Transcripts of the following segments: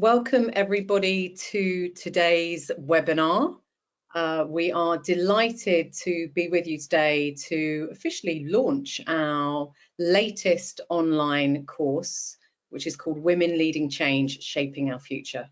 welcome everybody to today's webinar. Uh, we are delighted to be with you today to officially launch our latest online course, which is called Women Leading Change, Shaping Our Future.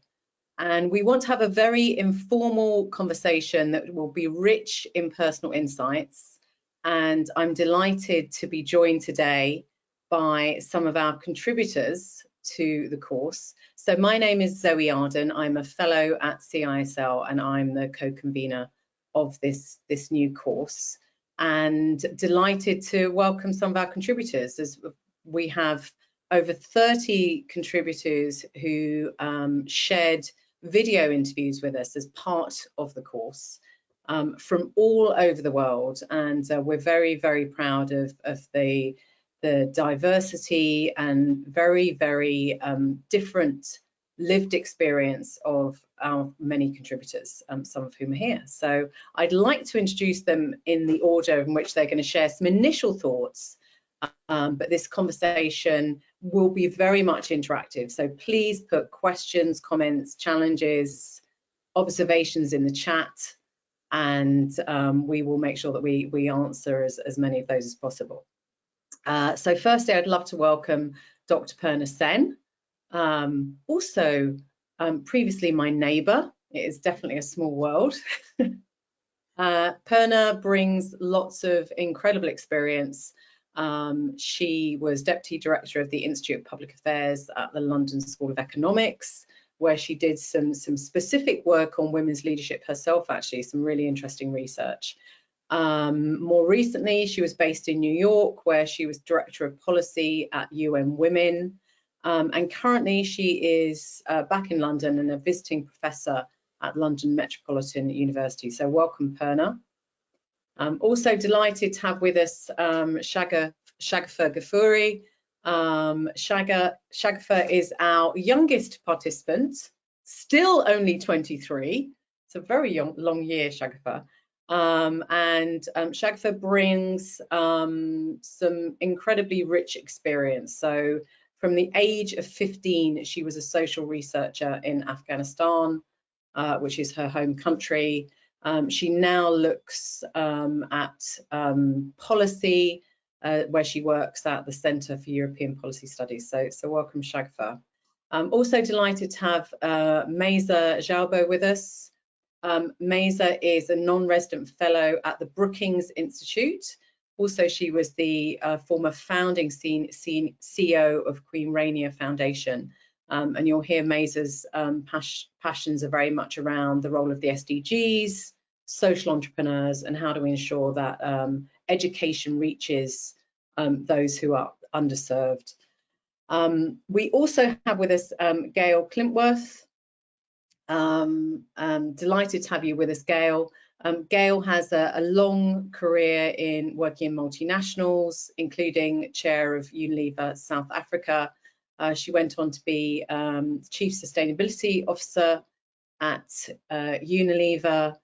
And we want to have a very informal conversation that will be rich in personal insights. And I'm delighted to be joined today by some of our contributors to the course. So my name is Zoe Arden. I'm a fellow at CISL and I'm the co-convener of this, this new course and delighted to welcome some of our contributors as we have over 30 contributors who um, shared video interviews with us as part of the course um, from all over the world and uh, we're very very proud of, of the the diversity and very, very um, different lived experience of our many contributors, um, some of whom are here. So I'd like to introduce them in the order in which they're going to share some initial thoughts, um, but this conversation will be very much interactive. So please put questions, comments, challenges, observations in the chat, and um, we will make sure that we, we answer as, as many of those as possible. Uh, so firstly, I'd love to welcome Dr. Purna Sen, um, also um, previously my neighbour. It is definitely a small world. uh, Purna brings lots of incredible experience. Um, she was Deputy Director of the Institute of Public Affairs at the London School of Economics, where she did some, some specific work on women's leadership herself, actually, some really interesting research. Um, more recently, she was based in New York, where she was Director of Policy at UN Women. Um, and currently, she is uh, back in London and a visiting professor at London Metropolitan University. So, welcome, Purna. Um, also delighted to have with us um, Shaga, Ghafoori. Um, Shaga, is our youngest participant, still only 23. It's a very young, long year, Shagafur. Um, and um, Shagafur brings um, some incredibly rich experience. So from the age of 15, she was a social researcher in Afghanistan, uh, which is her home country. Um, she now looks um, at um, policy, uh, where she works at the Centre for European Policy Studies. So, so welcome, Shagfa. I'm also delighted to have uh, Maysa Jalbout with us. Um, is a non-resident fellow at the Brookings Institute. Also, she was the uh, former founding CEO of Queen Rania Foundation. Um, and you'll hear Maysa's um, pas passions are very much around the role of the SDGs, social entrepreneurs, and how do we ensure that um, education reaches um, those who are underserved. Um, we also have with us Gail Klintworth, um, I'm delighted to have you with us, Gail. Um, Gail has a, a, long career in working in multinationals, including chair of Unilever South Africa. Uh, she went on to be um, Chief Sustainability Officer at uh, Unilever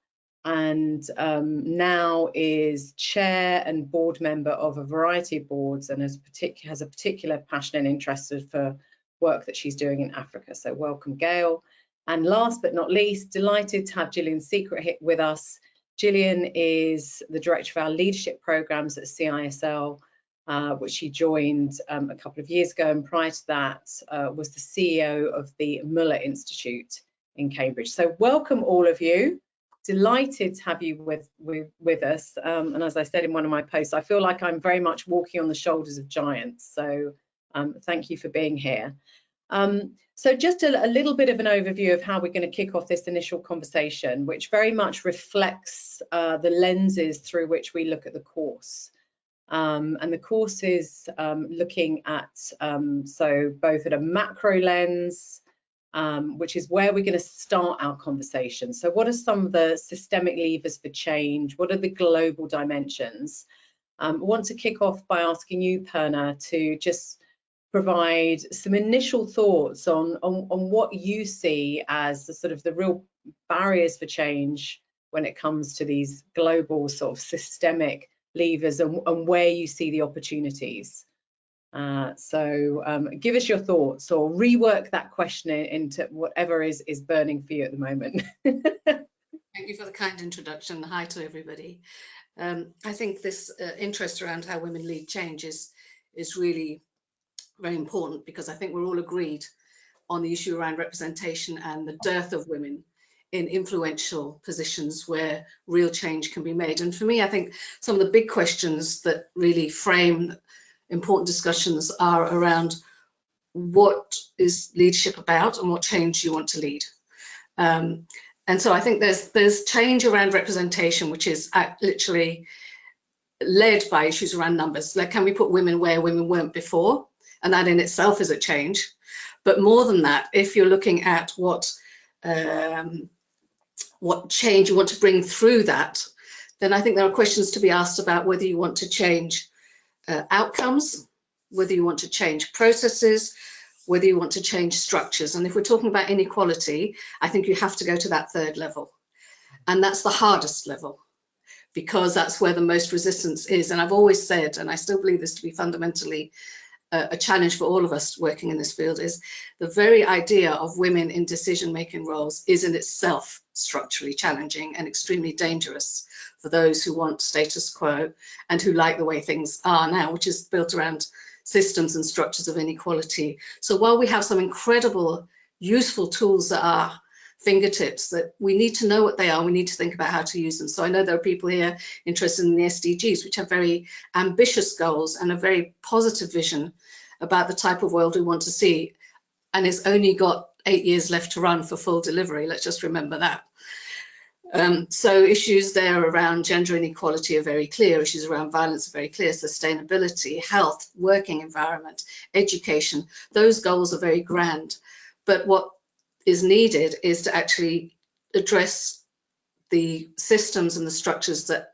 and um, now is chair and board member of a variety of boards and has, has a particular passion and interest for work that she's doing in Africa. So welcome, Gail. And last but not least, delighted to have Gillian Secrett with us. Gillian is the director of our leadership programs at CISL, uh, which she joined um, a couple of years ago. And prior to that, uh, was the CEO of the Møller Institute in Cambridge. So welcome all of you. Delighted to have you with, with, with us. Um, and as I said in one of my posts, I feel like I'm very much walking on the shoulders of giants. So um, thank you for being here. Um, so just a, a, little bit of an overview of how we're going to kick off this initial conversation, which very much reflects uh, the lenses through which we look at the course. Um, and the course is um, looking at, um, so both at a macro lens, um, which is where we're going to start our conversation. So what are some of the systemic levers for change? What are the global dimensions? Um, I want to kick off by asking you, Purna, to just provide some initial thoughts on, on, on what you see as the sort of the real barriers for change when it comes to these global sort of systemic levers and, and where you see the opportunities. Uh, so um, give us your thoughts or rework that question into whatever is, is burning for you at the moment. Thank you for the kind introduction. Hi to everybody. Um, I think this uh, interest around how women lead change is, is really very important because I think we're all agreed on the issue around representation and the dearth of women in influential positions where real change can be made. And for me, I think some of the big questions that really frame important discussions are around what is leadership about and what change you want to lead. Um, and so I think there's there's change around representation, which is literally led by issues around numbers. Like, can we put women where women weren't before? And that in itself is a change. But more than that, if you're looking at what um, what change you want to bring through that, then I think there are questions to be asked about whether you want to change uh, outcomes, whether you want to change processes, whether you want to change structures. And if we're talking about inequality, I think you have to go to that third level. And that's the hardest level because that's where the most resistance is. And I've always said, and I still believe this to be fundamentally a challenge for all of us working in this field is the very idea of women in decision-making roles is in itself structurally challenging and extremely dangerous for those who want status quo and who like the way things are now, which is built around systems and structures of inequality. So while we have some incredible useful tools that are fingertips that we need to know what they are we need to think about how to use them. So i know there are people here interested in the sdgs which have very ambitious goals and a very positive vision about the type of world we want to see. And it's only got eight years left to run for full delivery. Let's just remember that. Um, so issues there around gender inequality are very clear, issues around violence are very clear, sustainability, health, working environment, education, those goals are very grand. But what is needed is to actually address the systems and the structures that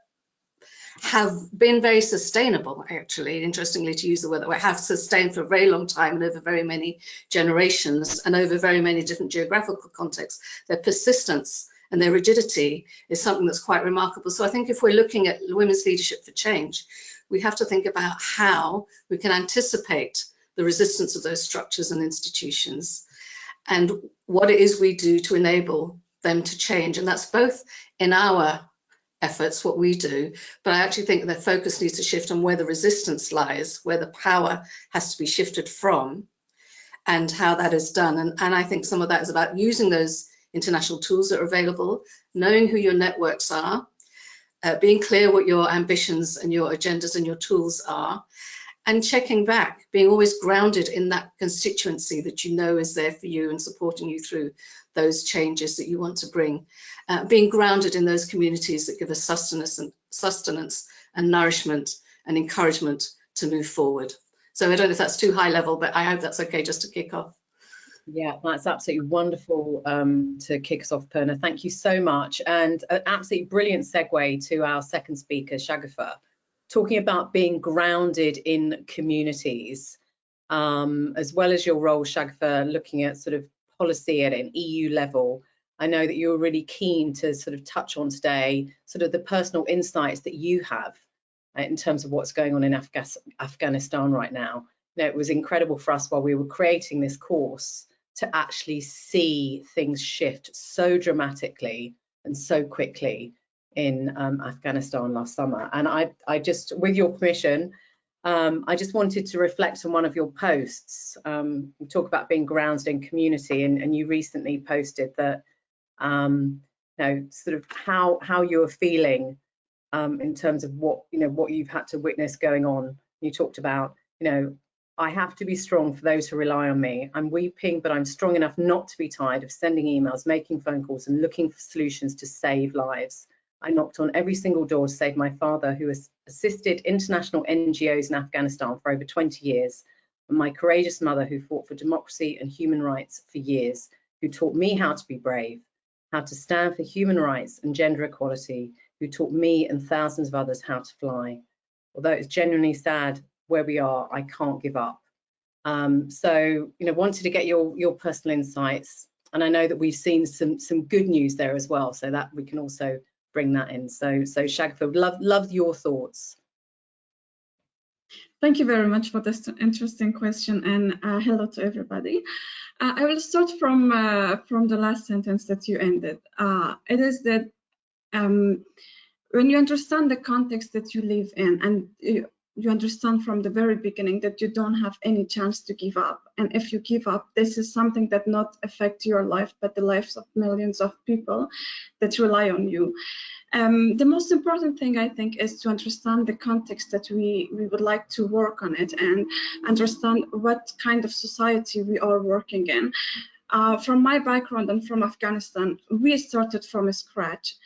have been very sustainable, actually, interestingly to use the word that we have sustained for a very long time and over very many generations and over very many different geographical contexts. Their persistence and their rigidity is something that's quite remarkable. So I think if we're looking at women's leadership for change, we have to think about how we can anticipate the resistance of those structures and institutions and what it is we do to enable them to change. And that's both in our efforts, what we do, but I actually think the focus needs to shift on where the resistance lies, where the power has to be shifted from, and how that is done. And, and I think some of that is about using those international tools that are available, knowing who your networks are, uh, being clear what your ambitions and your agendas and your tools are, and checking back, being always grounded in that constituency that you know is there for you and supporting you through those changes that you want to bring. Uh, being grounded in those communities that give us sustenance and, sustenance and nourishment and encouragement to move forward. So I don't know if that's too high level, but I hope that's okay just to kick off. Yeah, that's absolutely wonderful um, to kick us off, Purna. Thank you so much. And an absolutely brilliant segue to our second speaker, Shagufta talking about being grounded in communities, um, as well as your role, Shagufta, looking at sort of policy at an EU level. I know that you're really keen to sort of touch on today, sort of the personal insights that you have uh, in terms of what's going on in Afga Afghanistan right now. You know, it was incredible for us while we were creating this course to actually see things shift so dramatically and so quickly in um, Afghanistan last summer. And I, I just, with your permission, um, I just wanted to reflect on one of your posts. Um, you talk about being grounded in community, and, and you recently posted that, um, you know, sort of how how you are feeling um, in terms of what you know what you've had to witness going on. You talked about, you know, I have to be strong for those who rely on me. I'm weeping, but I'm strong enough not to be tired of sending emails, making phone calls, and looking for solutions to save lives. I knocked on every single door to save my father, who has assisted international NGOs in Afghanistan for over 20 years, and my courageous mother, who fought for democracy and human rights for years, who taught me how to be brave, how to stand for human rights and gender equality, who taught me and thousands of others how to fly. Although it's genuinely sad where we are, I can't give up. Um, so, you know, wanted to get your your personal insights, and I know that we've seen some some good news there as well, so that we can also bring that in. So, so Shagfield, love love your thoughts. Thank you very much for this interesting question and uh, hello to everybody. Uh, I will start from uh, from the last sentence that you ended. Uh, it is that um, when you understand the context that you live in and you, understand from the very beginning that you don't have any chance to give up. And if you give up this is something that not affect your life but the lives of millions of people that rely on you. Um, the most important thing I think is to understand the context that we we would like to work on it and understand what kind of society we are working in. Uh, from my background and from Afghanistan. We started from scratch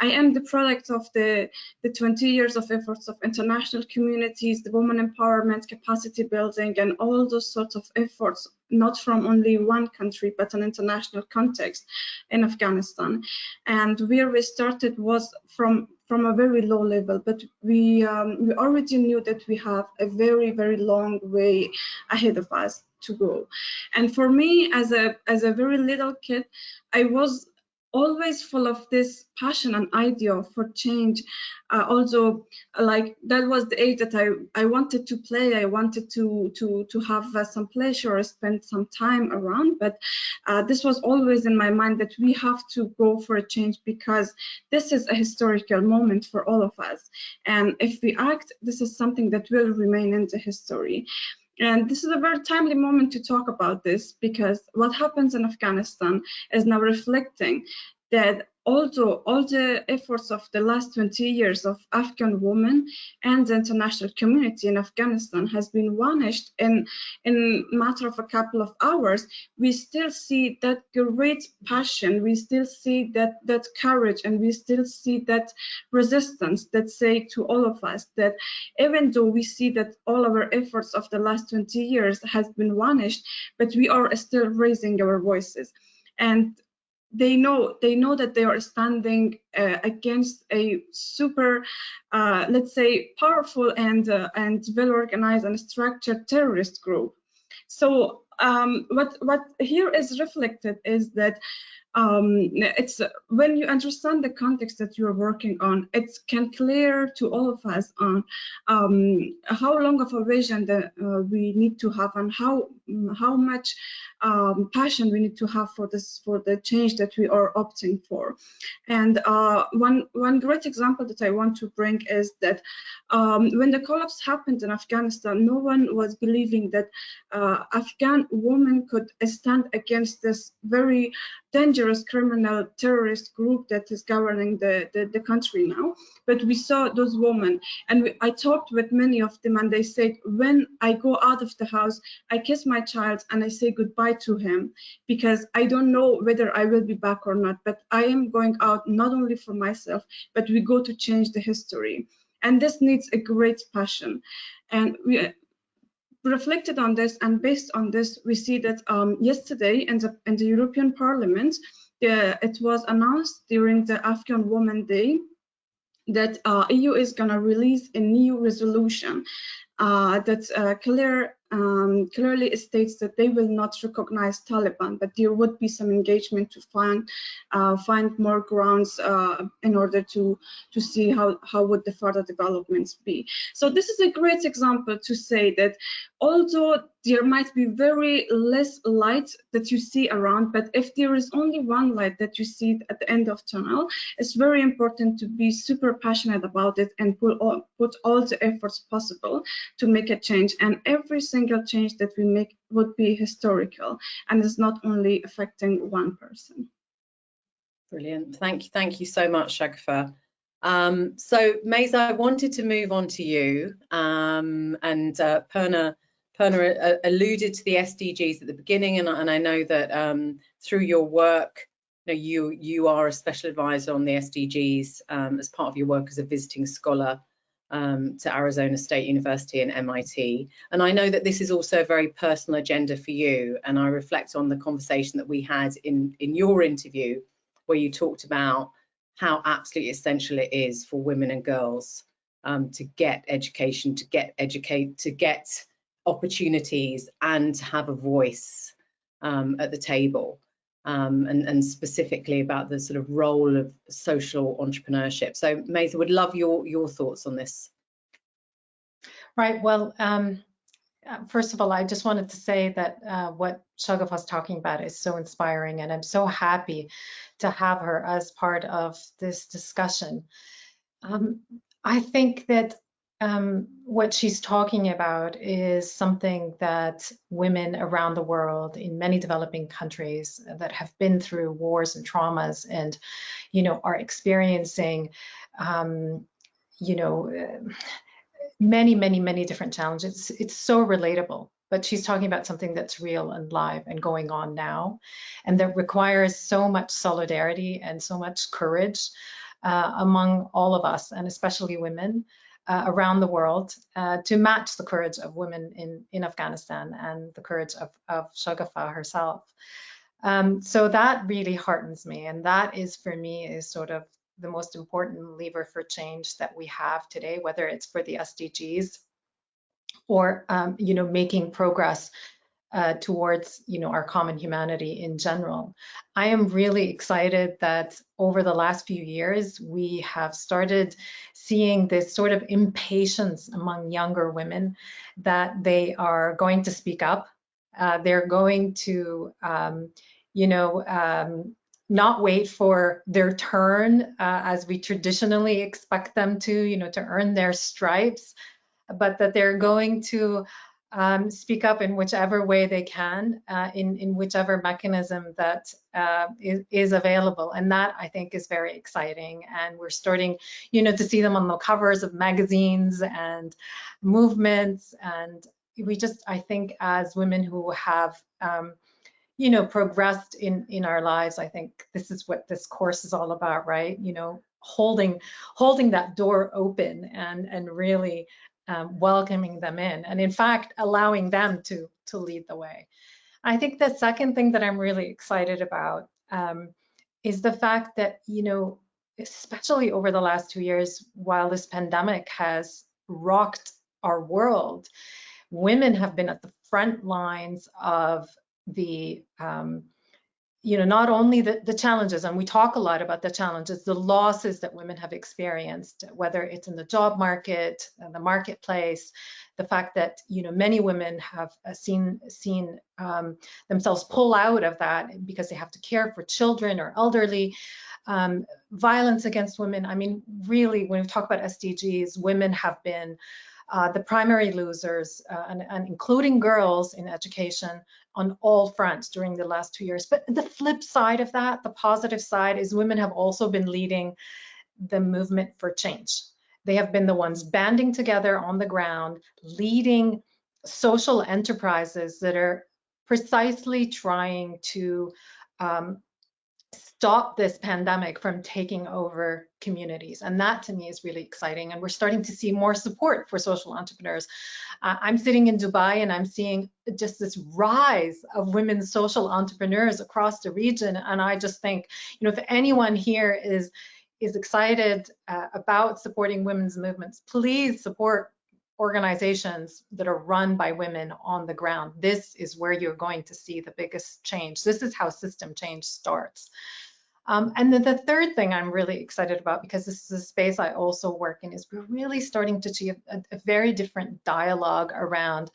I am the product of the, the 20 years of efforts of international communities, the women empowerment, capacity building, and all those sorts of efforts, not from only one country, but an international context in Afghanistan. And where we started was from from a very low level, but we um, we already knew that we have a very very long way ahead of us to go. And for me, as a as a very little kid, I was always full of this passion and idea for change. Uh, also like that was the age that i i wanted to play. I wanted to to to have uh, some pleasure spend some time around. But uh, this was always in my mind that we have to go for a change because this is a historical moment for all of us. And if we act this is something that will remain in the history and this is a very timely moment to talk about this because what happens in Afghanistan is now reflecting that although all the efforts of the last 20 years of Afghan women and the international community in Afghanistan has been vanished in in matter of a couple of hours, we still see that great passion, we still see that that courage, and we still see that resistance that say to all of us that even though we see that all our efforts of the last 20 years has been vanished, but we are still raising our voices. And they know they know that they are standing uh, against a super uh, let's say powerful and uh, and well organized and structured terrorist group. So um, what what here is reflected is that um, it's when you understand the context that you're working on, it can clear to all of us on um, how long of a vision that uh, we need to have and how how much um, passion we need to have for this for the change that we are opting for. And uh, one one great example that I want to bring is that um, when the collapse happened in Afghanistan, no one was believing that uh, Afghan women could stand against this very dangerous criminal terrorist group that is governing the, the, the country now. But we saw those women and we, I talked with many of them and they said, when I go out of the house, I kiss my child and I say goodbye to him because I don't know whether I will be back or not, but I am going out not only for myself, but we go to change the history. And this needs a great passion. And we, reflected on this and based on this, we see that um, yesterday in the, in the European Parliament, it was announced during the Afghan Women Day that uh, EU is going to release a new resolution that uh, clear um, clearly states that they will not recognize Taliban, but there would be some engagement to find uh, find more grounds uh, in order to to see how how would the further developments be. So this is a great example to say that although there might be very less light that you see around, but if there is only one light that you see at the end of tunnel, it's very important to be super passionate about it and put all, put all the efforts possible to make a change. And every single change that we make would be historical and is not only affecting one person. Brilliant. Thank you. Thank you so much, Shagufah. Um, so, Maysa, I wanted to move on to you. Um, and uh, Purna, Purna uh, alluded to the SDGs at the beginning, and, and I know that um, through your work, you, know, you, you are a special advisor on the SDGs um, as part of your work as a visiting scholar um, to Arizona State University and MIT. And I know that this is also a very personal agenda for you. And I reflect on the conversation that we had in, in your interview, where you talked about how absolutely essential it is for women and girls um, to get education, to get educate, to get opportunities and to have a voice um, at the table um, and, and, specifically about the sort of role of social entrepreneurship. So Maysa would love your, your thoughts on this. Right. Well, um, uh, first of all, I just wanted to say that uh, what Shagaf was talking about is so inspiring, and I'm so happy to have her as part of this discussion. Um, I think that um, what she's talking about is something that women around the world in many developing countries that have been through wars and traumas and, you know, are experiencing, um, you know, many, many, many different challenges. It's so relatable, but she's talking about something that's real and live and going on now, and that requires so much solidarity and so much courage uh, among all of us, and especially women uh, around the world uh, to match the courage of women in, in Afghanistan and the courage of, of Shagafa herself. Um, so that really heartens me. And that is for me is sort of the most important lever for change that we have today, whether it's for the SDGs or, um, you know, making progress uh, towards you know our common humanity in general. I am really excited that over the last few years we have started seeing this sort of impatience among younger women that they are going to speak up. Uh, they're going to um, you know um, not wait for their turn uh, as we traditionally expect them to you know to earn their stripes but that they're going to um, speak up in whichever way they can, uh, in, in whichever mechanism that uh, is, is available. And that I think is very exciting. And we're starting, you know, to see them on the covers of magazines and movements. And we just, I think as women who have, um, you know, progressed in, in our lives, I think this is what this course is all about, right? You know, holding holding that door open and and really um, welcoming them in and in fact allowing them to to lead the way. I think the second thing that i'm really excited about um, is the fact that you know especially over the last two years while this pandemic has rocked our world women have been at the front lines of the um, you know, not only the, the challenges, and we talk a lot about the challenges, the losses that women have experienced, whether it's in the job market, the marketplace, the fact that, you know, many women have uh, seen, seen um, themselves pull out of that because they have to care for children or elderly, um, violence against women. I mean, really, when we talk about SDGs, women have been uh, the primary losers, uh, and, and, including girls in education on all fronts during the last two years. But the flip side of that, the positive side, is women have also been leading the movement for change. They have been the ones banding together on the ground, leading social enterprises that are precisely trying to um, stop this pandemic from taking over communities. And that to me is really exciting. And we're starting to see more support for social entrepreneurs. Uh, I'm sitting in Dubai and I'm seeing just this rise of women social entrepreneurs across the region. And I just think, you know, if anyone here is is excited uh, about supporting women's movements, please support organizations that are run by women on the ground. This is where you're going to see the biggest change. This is how system change starts. Um, and then the third thing I'm really excited about, because this is a space I also work in, is we're really starting to see a, a very different dialogue around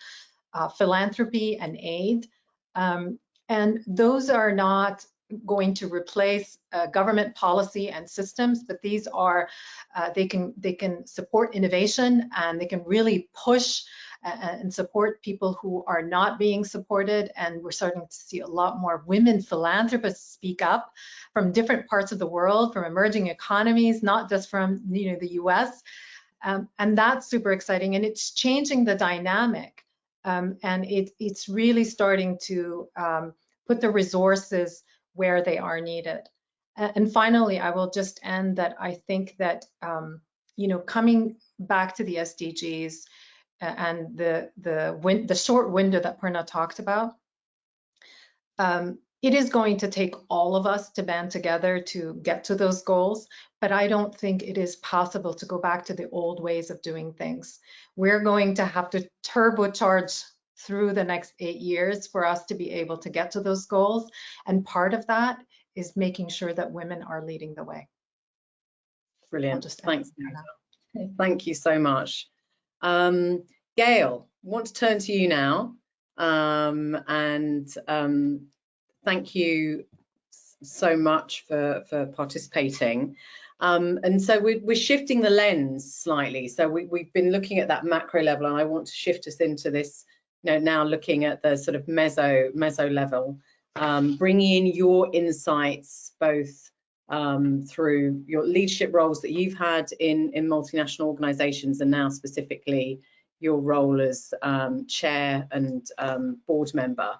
uh, philanthropy and aid. Um, and those are not going to replace uh, government policy and systems, but these are, uh, they can they can support innovation and they can really push and support people who are not being supported. And we're starting to see a lot more women philanthropists speak up from different parts of the world, from emerging economies, not just from you know the US. Um, and that's super exciting. And it's changing the dynamic. Um, and it, it's really starting to um, put the resources where they are needed. And finally, I will just end that I think that, um, you know, coming back to the SDGs, and the the win the short window that Purna talked about, um, it is going to take all of us to band together to get to those goals, but I don't think it is possible to go back to the old ways of doing things. We're going to have to turbocharge through the next eight years for us to be able to get to those goals. And part of that is making sure that women are leading the way. Brilliant. Just thanks. Thank you so much. Um, Gail, I want to turn to you now. Um, and um, thank you so much for, for participating. Um, and so we're, we're, shifting the lens slightly. So we, have been looking at that macro level, and I want to shift us into this, know, now looking at the sort of meso meso level, um, bringing in your insights both um, through your leadership roles that you've had in in multinational organisations, and now specifically your role as um, chair and um, board member.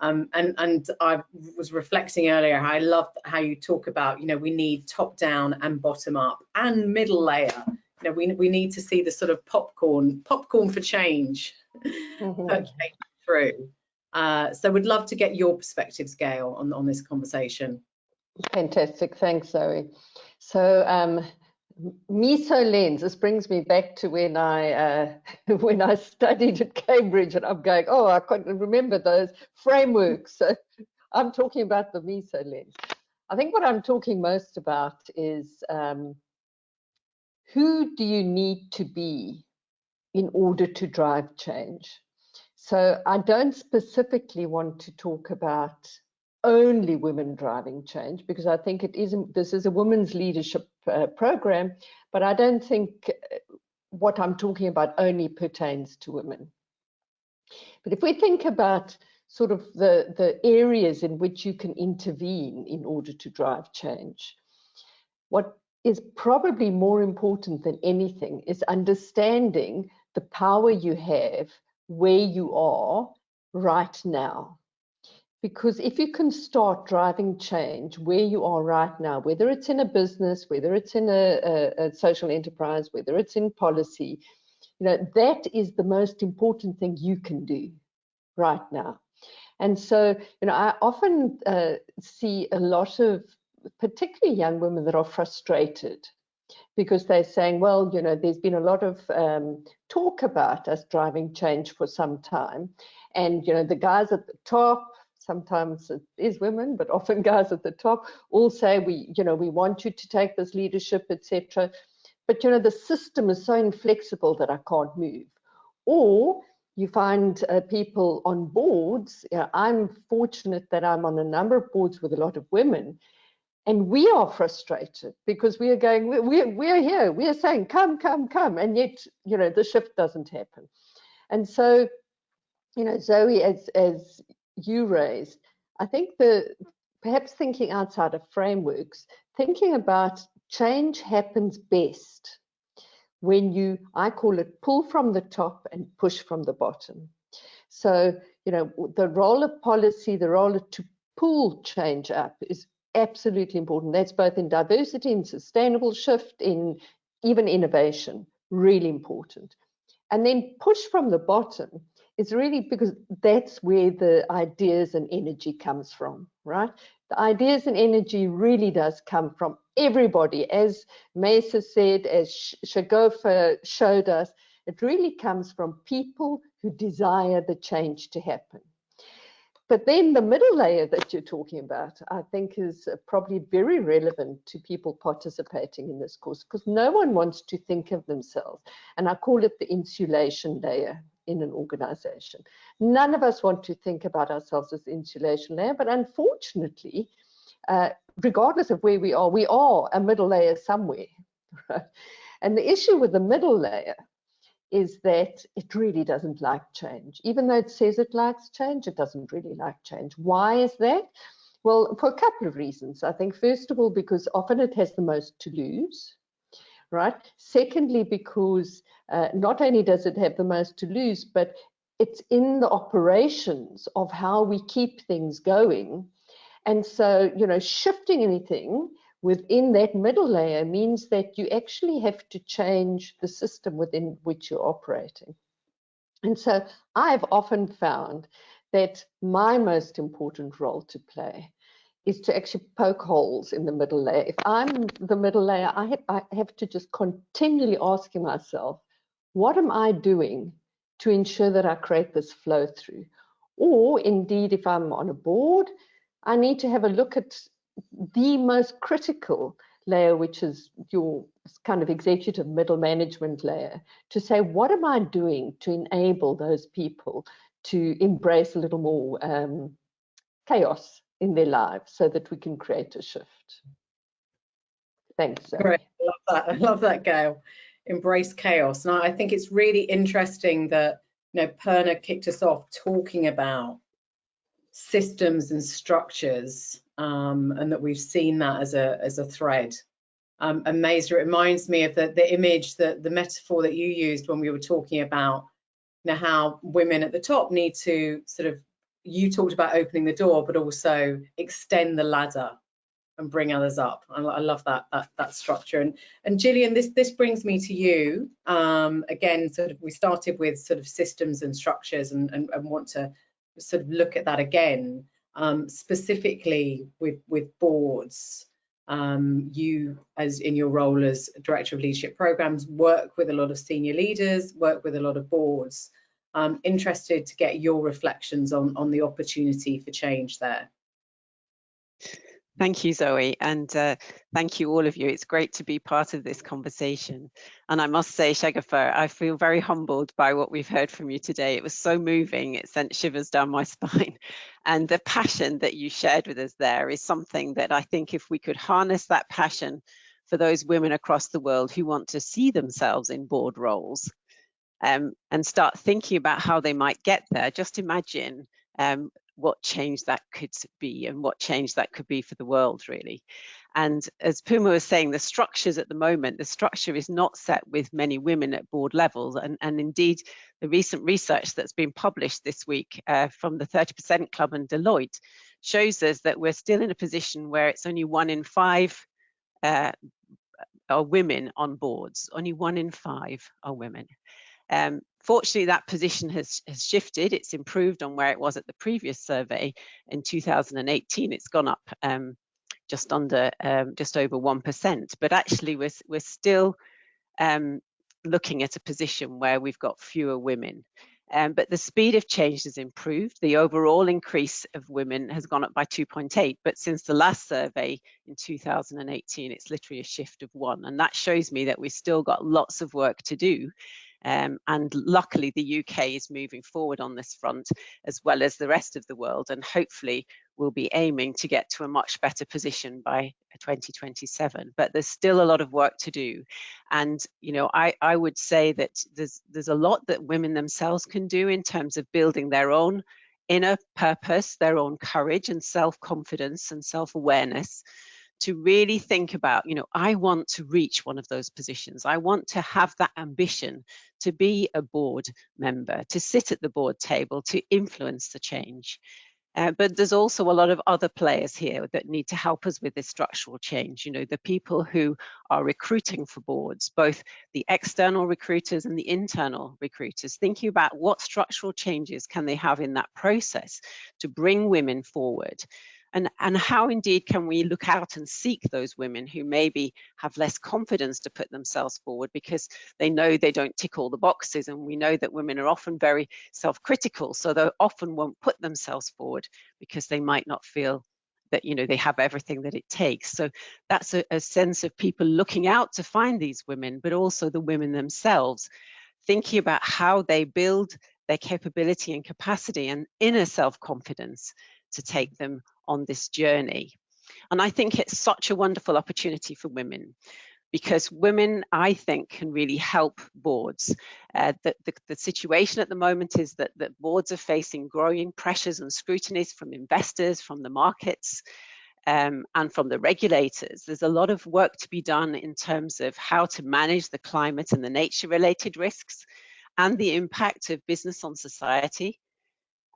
Um, and, and I was reflecting earlier, I love how you talk about, you know, we need top down and bottom up and middle layer. You know, we, we need to see the sort of popcorn, popcorn for change mm -hmm. through. Uh, so we'd love to get your perspectives, Gail, on, on this conversation. Fantastic, thanks, Zoe. So um, meso lens this brings me back to when i uh, when i studied at cambridge and i'm going oh i can't remember those frameworks so i'm talking about the meso lens i think what i'm talking most about is um, who do you need to be in order to drive change so i don't specifically want to talk about only women driving change because I think it isn't, this is a women's leadership uh, program, but I don't think uh, what I'm talking about only pertains to women. But if we think about sort of the, the areas in which you can intervene in order to drive change, what is probably more important than anything is understanding the power you have where you are right now because if you can start driving change where you are right now, whether it's in a business, whether it's in a, a, a, social enterprise, whether it's in policy, you know, that is the most important thing you can do right now. And so, you know, I often uh, see a lot of particularly young women that are frustrated because they're saying, well, you know, there's been a lot of um, talk about us driving change for some time. And, you know, the guys at the top, sometimes it is women, but often guys at the top, all say we, you know, we want you to take this leadership, etc. But you know, the system is so inflexible that I can't move. Or you find uh, people on boards. You know, I'm fortunate that I'm on a number of boards with a lot of women, and we are frustrated because we are going, we're, we're here, we are saying, come, come, come, and yet, you know, the shift doesn't happen. And so, you know, Zoe, as as you raised, I think the perhaps thinking outside of frameworks, thinking about change happens best when you, I call it pull from the top and push from the bottom. So, you know, the role of policy, the role of to pull change up is absolutely important. That's both in diversity, in sustainable shift, in even innovation, really important. And then push from the bottom is really because that's where the ideas and energy comes from, right? The ideas and energy really does come from everybody. As Maysa said, as Shagufta showed us, it really comes from people who desire the change to happen. But then the middle layer that you're talking about, I think is probably very relevant to people participating in this course because no one wants to think of themselves. And I call it the insulation layer in an organization. None of us want to think about ourselves as insulation layer, but unfortunately, uh, regardless of where we are, we are a middle layer somewhere. Right? And the issue with the middle layer is that it really doesn't like change. Even though it says it likes change, it doesn't really like change. Why is that? Well, for a couple of reasons. I think, first of all, because often it has the most to lose right? Secondly, because uh, not only does it have the most to lose, but it's in the operations of how we keep things going. And so, you know, shifting anything within that middle layer means that you actually have to change the system within which you're operating. And so I've often found that my most important role to play is to actually poke holes in the middle layer. If I'm the middle layer, I have, I have to just continually asking myself, what am I doing to ensure that I create this flow through? Or indeed, if I'm on a board, I need to have a look at the most critical layer, which is your kind of executive middle management layer, to say, what am I doing to enable those people to embrace a little more um, chaos in their lives so that we can create a shift? Thanks. Zoe. Great, I love that. I love that, Gail. Embrace chaos. Now, I think it's really interesting that you know Purna kicked us off talking about systems and structures, um, and that we've seen that as a as a thread. Um, and it reminds me of the the image that the metaphor that you used when we were talking about you know, how women at the top need to sort of you talked about opening the door, but also extend the ladder and bring others up. I, I love that, that that structure. And and Gillian, this this brings me to you. Um, again, sort of we started with sort of systems and structures and, and, and want to sort of look at that again, um, specifically with with boards. Um, you, as in your role as director of leadership programs, work with a lot of senior leaders, work with a lot of boards. I'm interested to get your reflections on on the opportunity for change there. Thank you, Zoe, and uh, thank you all of you. It's great to be part of this conversation. And I must say, Shagufta, I feel very humbled by what we've heard from you today. It was so moving, it sent shivers down my spine. And the passion that you shared with us there is something that I think if we could harness that passion for those women across the world who want to see themselves in board roles um, and start thinking about how they might get there, just imagine um, what change that could be and what change that could be for the world really. And as Purna was saying the structures at the moment the structure is not set with many women at board levels. And, and indeed the recent research that's been published this week uh, from the 30% club and Deloitte shows us that we're still in a position where it's only one in five uh, are women on boards. Only one in five are women. Um, Fortunately, that position has, has shifted. It's improved on where it was at the previous survey in 2018. It's gone up um, just under, um, just over 1%. But actually, we're, we're still um, looking at a position where we've got fewer women. Um, but the speed of change has improved. The overall increase of women has gone up by 2.8, but since the last survey in 2018, it's literally a shift of one. And that shows me that we've still got lots of work to do um, and luckily, the UK is moving forward on this front as well as the rest of the world. And hopefully, we'll be aiming to get to a much better position by 2027. But there's still a lot of work to do. And, you know, I, I would say that there's, there's a lot that women themselves can do in terms of building their own inner purpose, their own courage and self confidence and self awareness to really think about, you know, I want to reach one of those positions. I want to have that ambition to be a board member, to sit at the board table, to influence the change. Uh, but there's also a lot of other players here that need to help us with this structural change. You know, the people who are recruiting for boards, both the external recruiters and the internal recruiters, thinking about what structural changes can they have in that process to bring women forward and, and how indeed can we look out and seek those women who maybe have less confidence to put themselves forward because they know they don't tick all the boxes and we know that women are often very self-critical so they often won't put themselves forward because they might not feel that you know they have everything that it takes. So that's a, a sense of people looking out to find these women but also the women themselves thinking about how they build their capability and capacity and inner self-confidence to take them on this journey. And I think it's such a wonderful opportunity for women because women, I think, can really help boards. Uh, the, the, the, situation at the moment is that, that boards are facing growing pressures and scrutinies from investors, from the markets, um, and from the regulators. There's a lot of work to be done in terms of how to manage the climate and the nature related risks and the impact of business on society.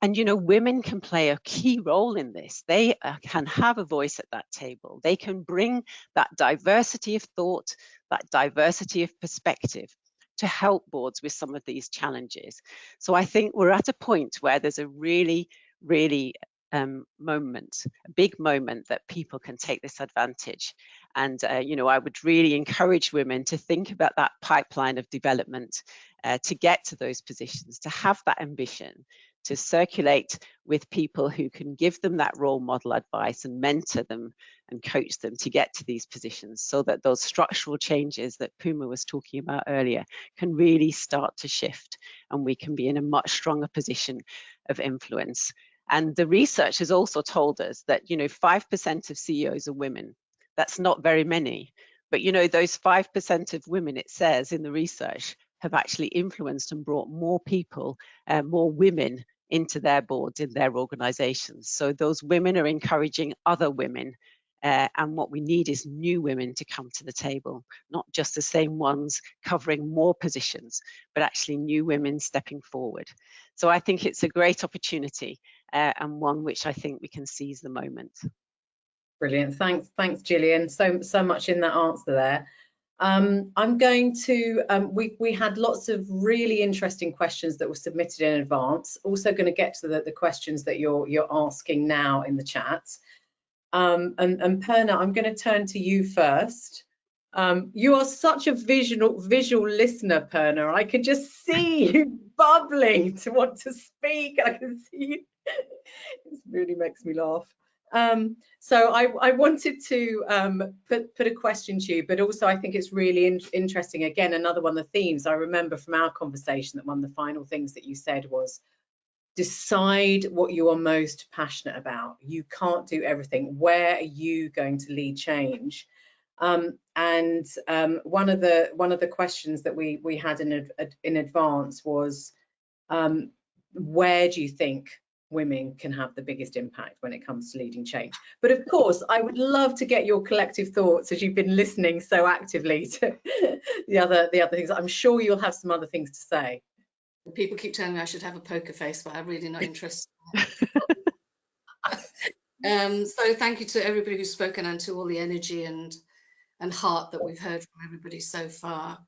And, you know, women can play a key role in this. They uh, can have a voice at that table. They can bring that diversity of thought, that diversity of perspective to help boards with some of these challenges. So I think we're at a point where there's a really, really um, moment, a big moment that people can take this advantage. And, uh, you know, I would really encourage women to think about that pipeline of development uh, to get to those positions, to have that ambition, to circulate with people who can give them that role model advice and mentor them and coach them to get to these positions so that those structural changes that Purna was talking about earlier can really start to shift and we can be in a much stronger position of influence. And the research has also told us that, you know, 5% of CEOs are women. That's not very many. But, you know, those 5% of women, it says in the research, have actually influenced and brought more people, uh, more women into their boards in their organizations. So those women are encouraging other women. Uh, and what we need is new women to come to the table, not just the same ones covering more positions, but actually new women stepping forward. So I think it's a great opportunity uh, and one which I think we can seize the moment. Brilliant. Thanks, thanks, Gillian. So so much in that answer there. Um, I'm going to, um, we, we had lots of really interesting questions that were submitted in advance. Also going to get to the, the questions that you're, you're asking now in the chat. Um, and, and Purna, I'm going to turn to you first. Um, you are such a visual visual listener, Purna. I could just see you bubbling to want to speak. I can see you. it really makes me laugh. Um, so I, I, wanted to um, put, put a question to you, but also I think it's really in, interesting. Again, another one of the themes I remember from our conversation that one of the final things that you said was decide what you are most passionate about. You can't do everything. Where are you going to lead change? Um, and um, one of the one of the questions that we we had in in advance was um, where do you think women can have the biggest impact when it comes to leading change. But of course, I would love to get your collective thoughts as you've been listening so actively to the other the other things. I'm sure you'll have some other things to say. People keep telling me I should have a poker face, but I'm really not interested. um, so thank you to everybody who's spoken and to all the energy and and heart that we've heard from everybody so far.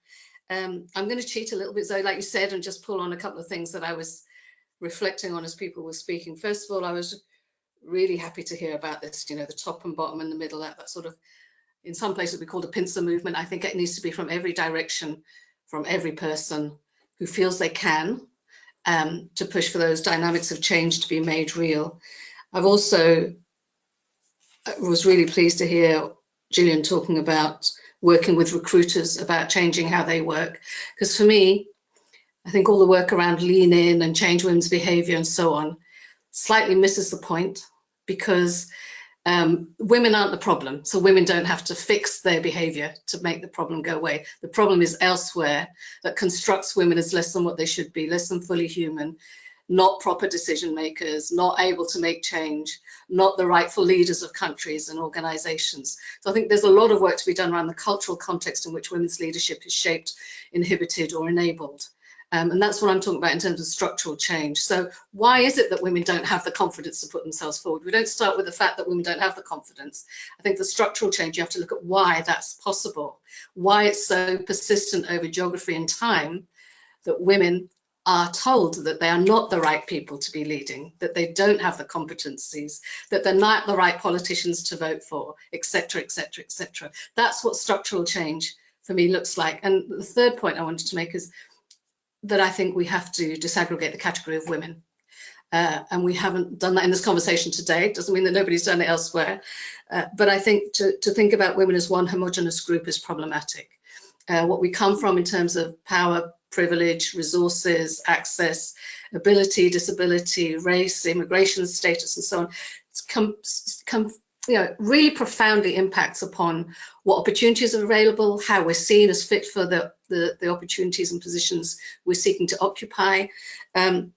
Um, I'm going to cheat a little bit, Zoe, like you said, and just pull on a couple of things that I was reflecting on as people were speaking. First of all, I was really happy to hear about this, you know, the top and bottom and the middle, that, that sort of, in some places we call the pincer movement. I think it needs to be from every direction, from every person who feels they can um, to push for those dynamics of change to be made real. I've also uh, was really pleased to hear Gillian talking about working with recruiters about changing how they work. Because for me, I think all the work around lean in and change women's behavior and so on slightly misses the point because um, women aren't the problem. So women don't have to fix their behavior to make the problem go away. The problem is elsewhere that constructs women as less than what they should be, less than fully human, not proper decision makers, not able to make change, not the rightful leaders of countries and organizations. So I think there's a lot of work to be done around the cultural context in which women's leadership is shaped, inhibited or enabled. Um, and that's what I'm talking about in terms of structural change. So why is it that women don't have the confidence to put themselves forward? We don't start with the fact that women don't have the confidence. I think the structural change, you have to look at why that's possible, why it's so persistent over geography and time that women are told that they are not the right people to be leading, that they don't have the competencies, that they're not the right politicians to vote for, etc., etc., etc. That's what structural change for me looks like. And the third point I wanted to make is that I think we have to disaggregate the category of women. Uh, and we haven't done that in this conversation today. It doesn't mean that nobody's done it elsewhere. Uh, but I think to, to, think about women as one homogenous group is problematic. Uh, what we come from in terms of power, privilege, resources, access, ability, disability, race, immigration status, and so on, come, come you know, really profoundly impacts upon what opportunities are available, how we're seen as fit for the, the, the opportunities and positions we're seeking to occupy, um,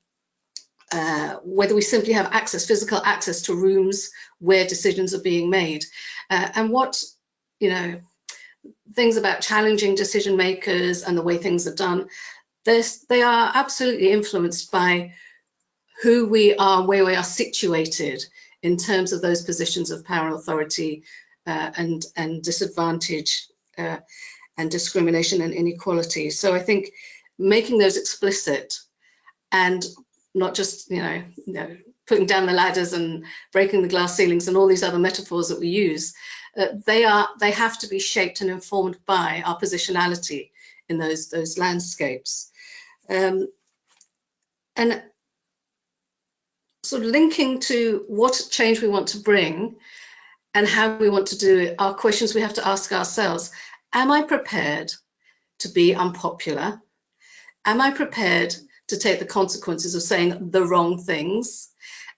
uh, whether we simply have access, physical access to rooms where decisions are being made, uh, and what, you know, things about challenging decision makers and the way things are done, they are absolutely influenced by who we are, where we are situated in terms of those positions of power and authority uh, and, and disadvantage uh, and discrimination and inequality. So I think making those explicit and not just you know, you know putting down the ladders and breaking the glass ceilings and all these other metaphors that we use, uh, they are they have to be shaped and informed by our positionality in those those landscapes. Um, and sort of linking to what change we want to bring and how we want to do it are questions we have to ask ourselves. Am I prepared to be unpopular? Am I prepared to take the consequences of saying the wrong things?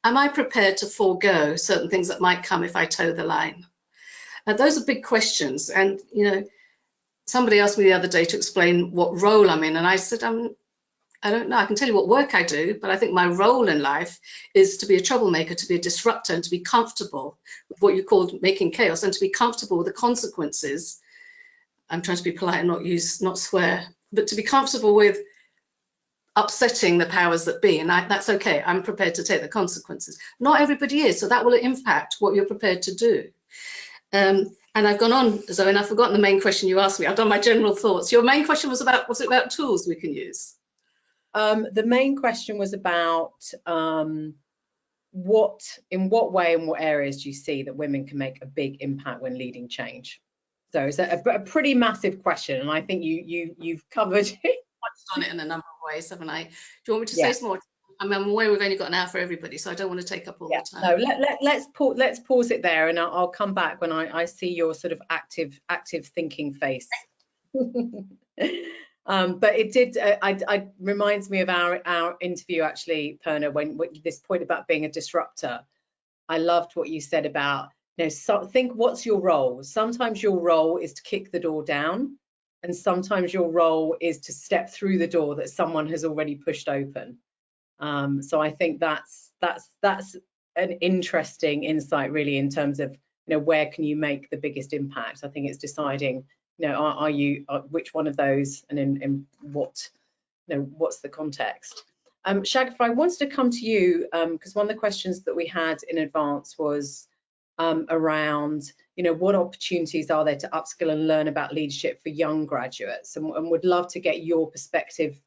Am I prepared to forego certain things that might come if I toe the line? Now, those are big questions. And, you know, somebody asked me the other day to explain what role I'm in. And I said, I'm, I don't know. I can tell you what work I do, but I think my role in life is to be a troublemaker, to be a disruptor, and to be comfortable with what you called making chaos, and to be comfortable with the consequences. I'm trying to be polite and not use, not swear, but to be comfortable with upsetting the powers that be, and I, that's okay. I'm prepared to take the consequences. Not everybody is, so that will impact what you're prepared to do. Um, and I've gone on, Zoe, and I've forgotten the main question you asked me. I've done my general thoughts. Your main question was about, was it about tools we can use? Um, the main question was about um, what, in what way and what areas do you see that women can make a big impact when leading change? So it's a, a pretty massive question, and I think you you you've covered it touched on it in a number of ways, haven't I? Do you want me to yeah. say some more? I mean, I'm aware we've only got an hour for everybody, so I don't want to take up all yeah, the time. No, let, let, let's, pause, let's pause it there and I'll, I'll come back when I, I see your sort of active active thinking face. um, but it did, uh, I, I, reminds me of our, our interview actually, Purna, when, when this point about being a disruptor. I loved what you said about, you know, so, think what's your role? Sometimes your role is to kick the door down and sometimes your role is to step through the door that someone has already pushed open um, so i think that's that's that's an interesting insight really in terms of you know where can you make the biggest impact i think it's deciding you know are, are you are, which one of those and in, in what you know what's the context um Shagufta, I wanted to come to you um, because um, one of the questions that we had in advance was um, around, you know, what opportunities are there to upskill and learn about leadership for young graduates? And, and would love to get your perspective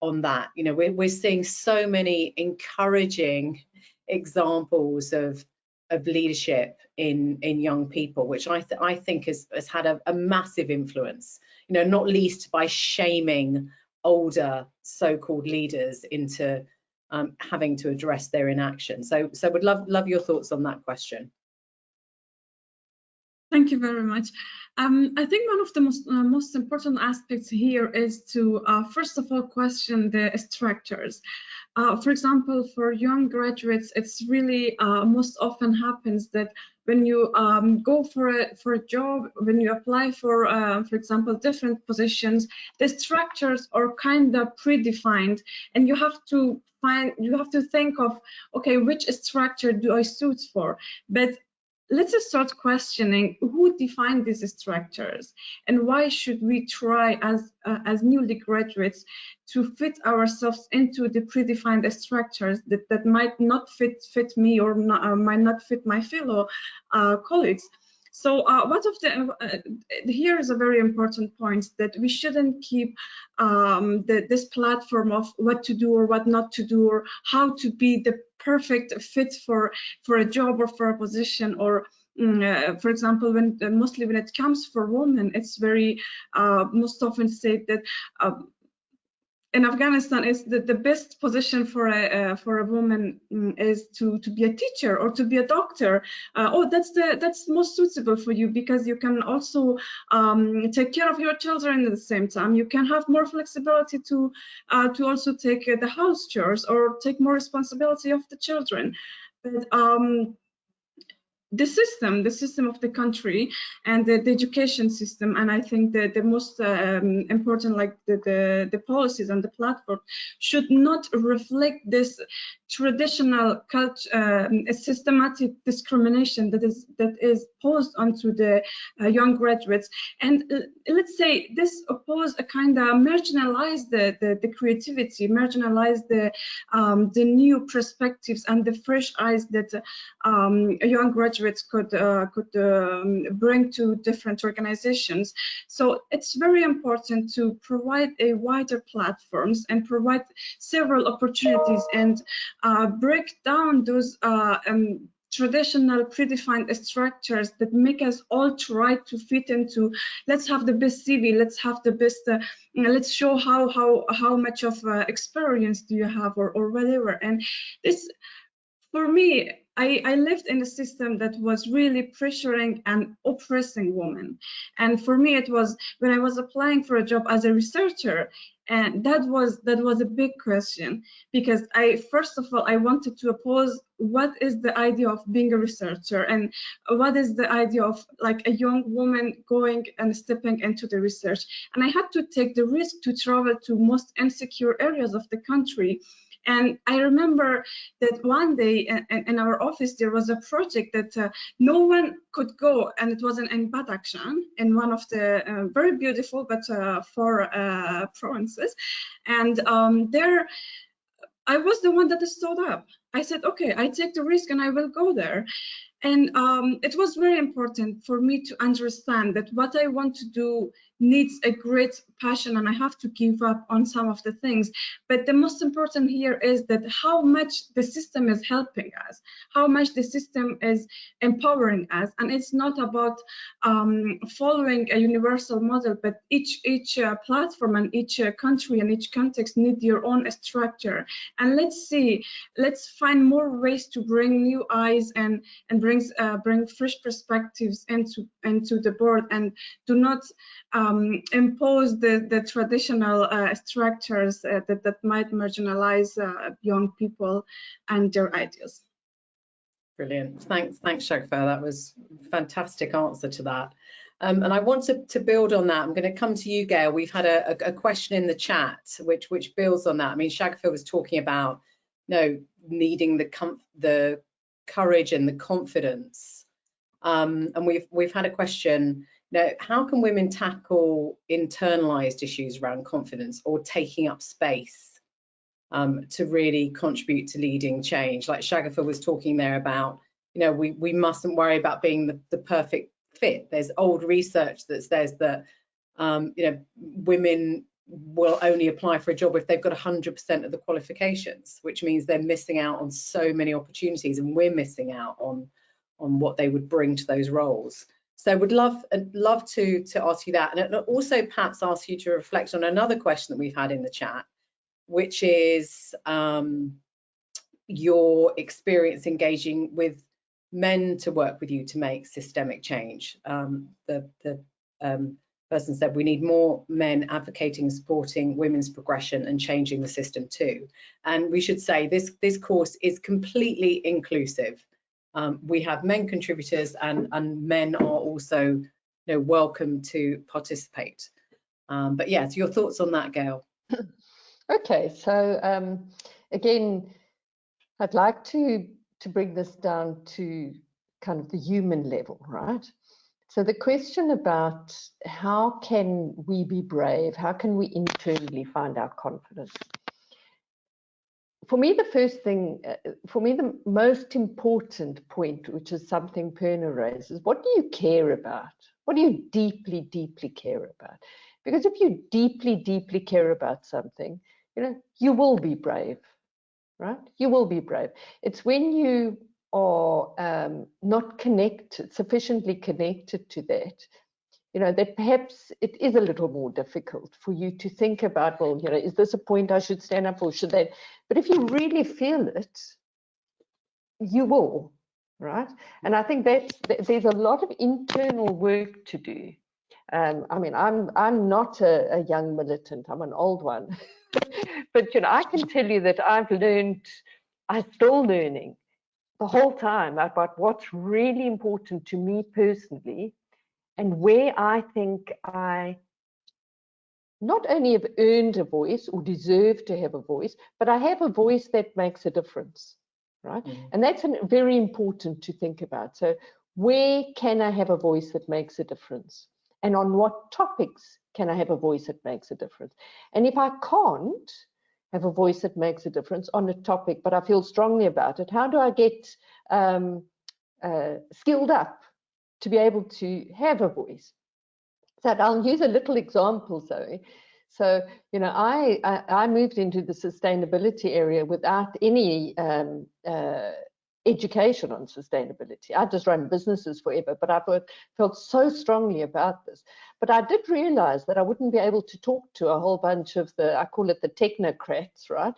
on that. You know, we're, we're seeing so many encouraging examples of of leadership in in young people, which I th I think has has had a, a massive influence. You know, not least by shaming older so-called leaders into um, having to address their inaction. So, so would love love your thoughts on that question. Thank you very much. Um, I think one of the most, uh, most important aspects here is to, uh, first of all, question the structures. Uh, for example, for young graduates, it's really uh, most often happens that when you um, go for a for a job, when you apply for, uh, for example, different positions, the structures are kind of predefined, and you have to find you have to think of okay, which structure do I suit for? But let's just start questioning who defined these structures and why should we try as uh, as newly graduates to fit ourselves into the predefined structures that, that might not fit fit me or not, uh, might not fit my fellow uh, colleagues so uh, what of the, uh, here is a very important point that we shouldn't keep um, the, this platform of what to do or what not to do or how to be the perfect fit for, for a job or for a position or mm, uh, for example, when uh, mostly when it comes for women, it's very uh, most often said that um, in Afghanistan is that the best position for a uh, for a woman um, is to to be a teacher or to be a doctor. Uh, oh, that's the that's most suitable for you because you can also um, take care of your children at the same time. You can have more flexibility to uh, to also take uh, the house chores or take more responsibility of the children. But um, the system, the system of the country and the, the education system. And I think that the most um, important, like the, the, the, policies and the platform should not reflect this traditional culture, um, systematic discrimination that is that is posed onto the uh, young graduates. And uh, let's say this oppose a kind of marginalize the, the, the creativity, marginalize the um, the new perspectives and the fresh eyes that um, young graduate graduates could uh, could um, bring to different organizations. So it's very important to provide a wider platforms and provide several opportunities and uh, break down those uh, um, traditional predefined structures that make us all try to fit into let's have the best cv let's have the best uh, let's show how how how much of uh, experience do you have or, or whatever and this for me I, I lived in a system that was really pressuring and oppressing women. And for me, it was when I was applying for a job as a researcher, and that was that was a big question because I first of all I wanted to oppose what is the idea of being a researcher and what is the idea of like a young woman going and stepping into the research. And I had to take the risk to travel to most insecure areas of the country and I remember that one day in, in our office, there was a project that uh, no one could go, and it was in Badakhshan, in one of the uh, very beautiful but uh, four uh, provinces. And um, there, I was the one that stood up. I said, okay, I take the risk and I will go there. And um, it was very important for me to understand that what I want to do needs a great passion and I have to give up on some of the things. But the most important here is that how much the system is helping us, how much the system is empowering us. And it's not about um, following a universal model, but each, each uh, platform and each uh, country and each context need your own structure. And let's see, let's find more ways to bring new eyes and, and brings, uh, bring fresh perspectives into, into the board and do not um, impose the, the traditional uh, structures uh, that, that might marginalize uh, young people and their ideas. Brilliant. Thanks, thanks, Shagufta. That was a fantastic answer to that. Um, and I want to, to, build on that. I'm going to come to you, Gail. We've had a, a, question in the chat which which builds on that. I mean, Shagufta was talking about you know needing the the courage and the confidence. Um, and we've we've had a question now, how can women tackle internalized issues around confidence or taking up space um, to really contribute to leading change? Like Shagufta was talking there about, you know, we, we mustn't worry about being the, the perfect fit. There's old research that says that, um, you know, women will only apply for a job if they've got 100% of the qualifications, which means they're missing out on so many opportunities and we're missing out on, on what they would bring to those roles. So would love love to to ask you that, and also perhaps ask you to reflect on another question that we've had in the chat, which is um, your experience engaging with men to work with you to make systemic change. Um, the the um, person said we need more men advocating, supporting women's progression and changing the system too. And we should say this this course is completely inclusive. Um, we have men contributors and, and men are also you know, welcome to participate. Um, but yeah, so your thoughts on that, Gail? Okay, so um, again, I'd like to, to bring this down to kind of the human level, right? So the question about how can we be brave? How can we internally find our confidence? for me, the first thing, uh, for me, the most important point, which is something Purna raises, what do you care about? What do you deeply, deeply care about? Because if you deeply, deeply care about something, you know, you will be brave, right? You will be brave. It's when you are um, not connected, sufficiently connected to that, you know, that perhaps it is a little more difficult for you to think about, well, you know, is this a point I should stand up for? Should that? But if you really feel it, you will, right? And I think that there's a lot of internal work to do. Um, I mean, I'm I'm not a, a young militant. I'm an old one, but you know, I can tell you that I've learned. I'm still learning the whole time about what's really important to me personally and where I think I not only have earned a voice or deserve to have a voice, but I have a voice that makes a difference, right? Mm. And that's an, very important to think about. So where can I have a voice that makes a difference? And on what topics can I have a voice that makes a difference? And if I can't have a voice that makes a difference on a topic, but I feel strongly about it, how do I get um, uh, skilled up to be able to have a voice. So I'll use a little example, Zoe. So, you know, I, I, I moved into the sustainability area without any um, uh, education on sustainability. I just run businesses forever, but I've felt so strongly about this. But I did realize that I wouldn't be able to talk to a whole bunch of the, I call it the technocrats, right,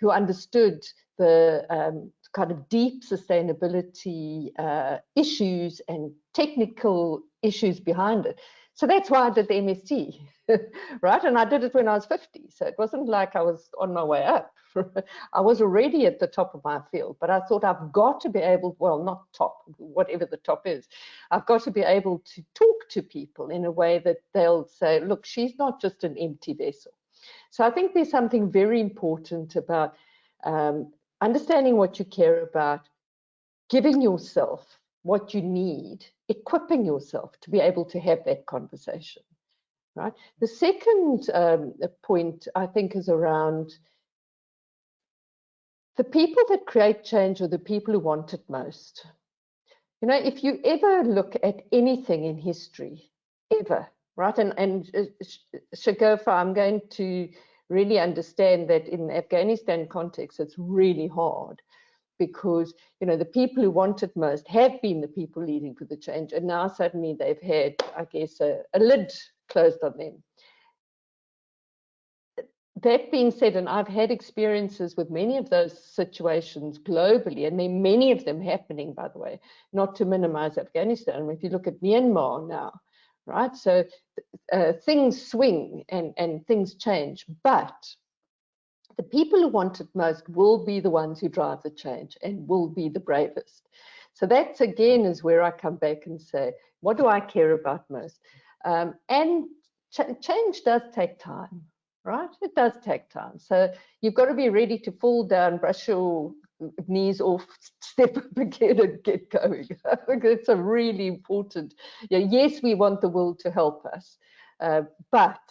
who understood the um, kind of deep sustainability uh, issues and technical issues behind it. So that's why I did the MSc, right? And I did it when I was 50. So it wasn't like I was on my way up. I was already at the top of my field, but I thought I've got to be able, well, not top, whatever the top is, I've got to be able to talk to people in a way that they'll say, look, she's not just an empty vessel. So I think there's something very important about um, understanding what you care about, giving yourself what you need, equipping yourself to be able to have that conversation. Right. The second um, point I think is around the people that create change are the people who want it most. You know, if you ever look at anything in history, ever, right? And and uh, Shagufta, I'm going to really understand that in Afghanistan context, it's really hard because you know the people who want it most have been the people leading for the change and now suddenly they've had i guess a, a lid closed on them that being said and i've had experiences with many of those situations globally and there are many of them happening by the way not to minimize afghanistan if you look at myanmar now right so uh, things swing and and things change but the people who want it most will be the ones who drive the change and will be the bravest. So that's again is where I come back and say, what do I care about most? Um, and ch change does take time, right? It does take time. So you've got to be ready to fall down, brush your knees off, step up again and get going. It's a really important, yes, we want the world to help us, uh, but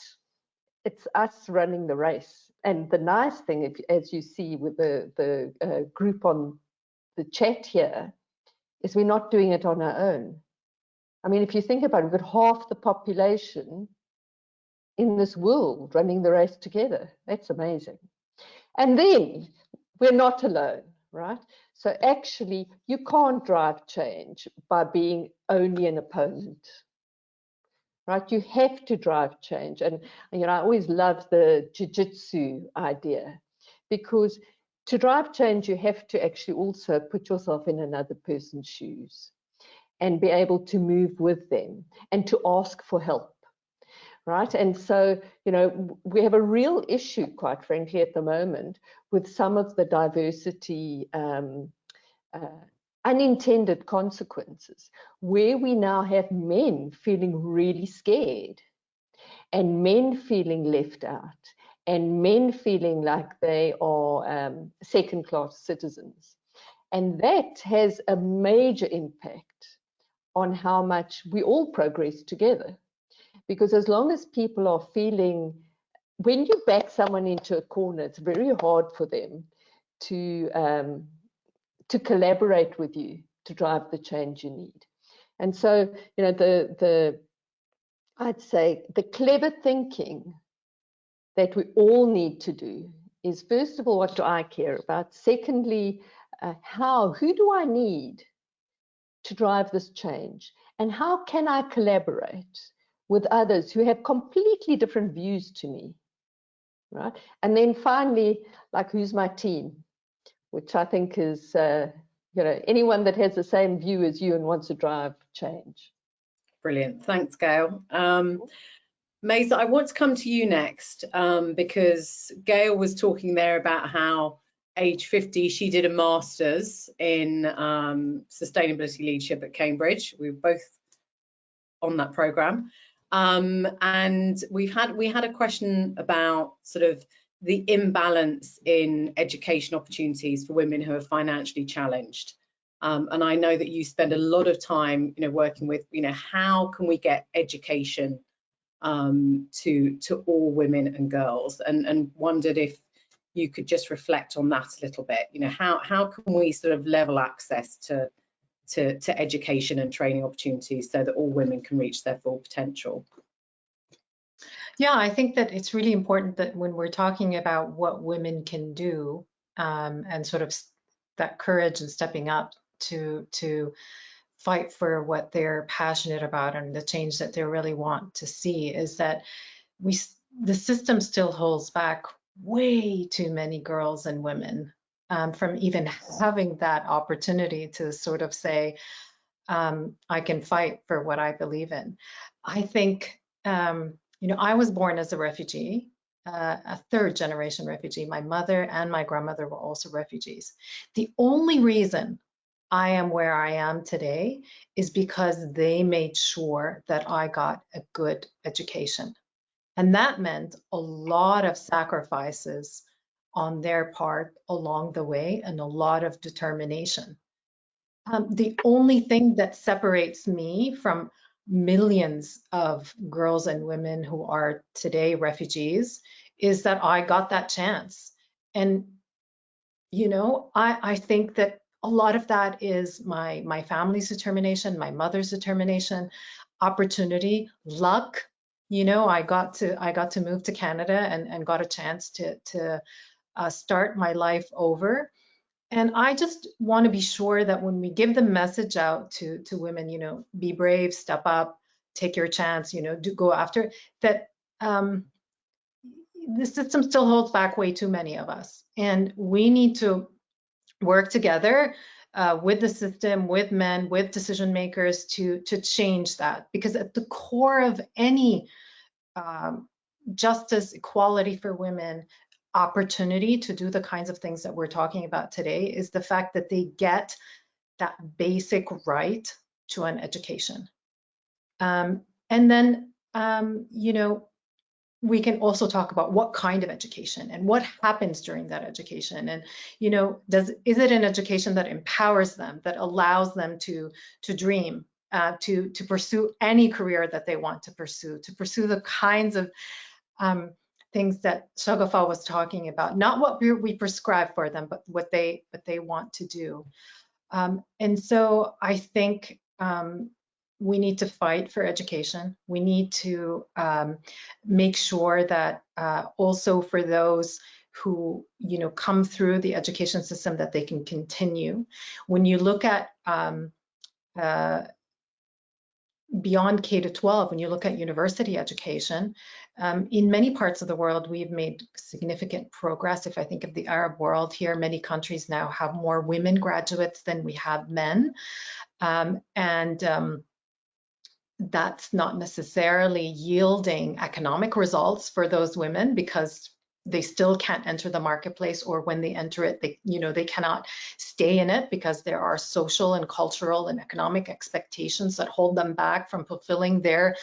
it's us running the race and the nice thing, if, as you see with the, the uh, group on the chat here, is we're not doing it on our own. I mean, if you think about it, we've got half the population in this world running the race together. That's amazing. And then we're not alone, right? So actually, you can't drive change by being only an opponent right? You have to drive change. And, you know, I always love the jiu-jitsu idea because to drive change, you have to actually also put yourself in another person's shoes and be able to move with them and to ask for help. Right. And so, you know, we have a real issue, quite frankly, at the moment with some of the diversity um, uh, unintended consequences where we now have men feeling really scared and men feeling left out and men feeling like they are um, second class citizens. And that has a major impact on how much we all progress together. Because as long as people are feeling, when you back someone into a corner, it's very hard for them to um, to collaborate with you to drive the change you need. And so, you know, the the I'd say the clever thinking that we all need to do is first of all, what do I care about? Secondly, uh, how, who do I need to drive this change? And how can I collaborate with others who have completely different views to me? Right. And then finally, like who's my team? which I think is, uh, you know, anyone that has the same view as you and wants to drive change. Brilliant. Thanks, Gail. Um, Maysa, I want to come to you next um, because Gail was talking there about how age 50, she did a master's in um, sustainability leadership at Cambridge. We were both on that program. Um, and we've had we had a question about sort of the imbalance in education opportunities for women who are financially challenged. Um, and I know that you spend a lot of time, you know, working with, you know, how can we get education um, to to all women and girls, and and wondered if you could just reflect on that a little bit. You know, how how can we sort of level access to to, to education and training opportunities so that all women can reach their full potential. Yeah, I think that it's really important that when we're talking about what women can do um, and sort of that courage and stepping up to to fight for what they're passionate about and the change that they really want to see is that we the system still holds back way too many girls and women um, from even having that opportunity to sort of say, um, I can fight for what I believe in. I think um, you know, I was born as a refugee, uh, a third generation refugee. My mother and my grandmother were also refugees. The only reason I am where I am today is because they made sure that I got a good education. And that meant a lot of sacrifices on their part along the way and a lot of determination. Um, the only thing that separates me from millions of girls and women who are today refugees is that I got that chance. And, you know, I, I think that a lot of that is my, my family's determination, my mother's determination, opportunity, luck. You know, I got to I got to move to Canada and, and got a chance to, to uh, start my life over. And I just want to be sure that when we give the message out to, to women, you know, be brave, step up, take your chance, you know, do go after that. Um, the system still holds back way too many of us, and we need to work together uh, with the system, with men, with decision makers to to change that. Because at the core of any um, justice, equality for women, opportunity to do the kinds of things that we're talking about today is the fact that they get that basic right to an education. Um, and then, um, you know, we can also talk about what kind of education and what happens during that education and you know does is it an education that empowers them that allows them to to dream uh, to to pursue any career that they want to pursue to pursue the kinds of um, things that Shagufta was talking about, not what we, we prescribe for them, but what they what they want to do. Um, and so I think um, we need to fight for education. We need to um, make sure that uh, also for those who you know come through the education system that they can continue. When you look at um, uh, beyond K to 12, when you look at university education, um, in many parts of the world, we've made significant progress. If I think of the Arab world here, many countries now have more women graduates than we have men. Um, and um, that's not necessarily yielding economic results for those women because they still can't enter the marketplace or when they enter it they you know they cannot stay in it because there are social and cultural and economic expectations that hold them back from fulfilling their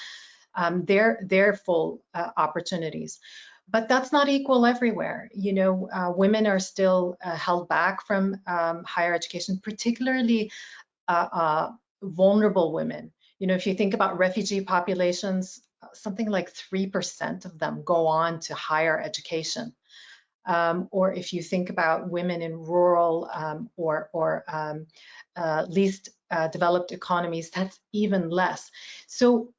um, their their full uh, opportunities. But that's not equal everywhere. You know uh, women are still uh, held back from um, higher education particularly uh, uh, vulnerable women you know if you think about refugee populations something like 3% of them go on to higher education. Um, or if you think about women in rural um, or, or um, uh, least uh, developed economies, that's even less. So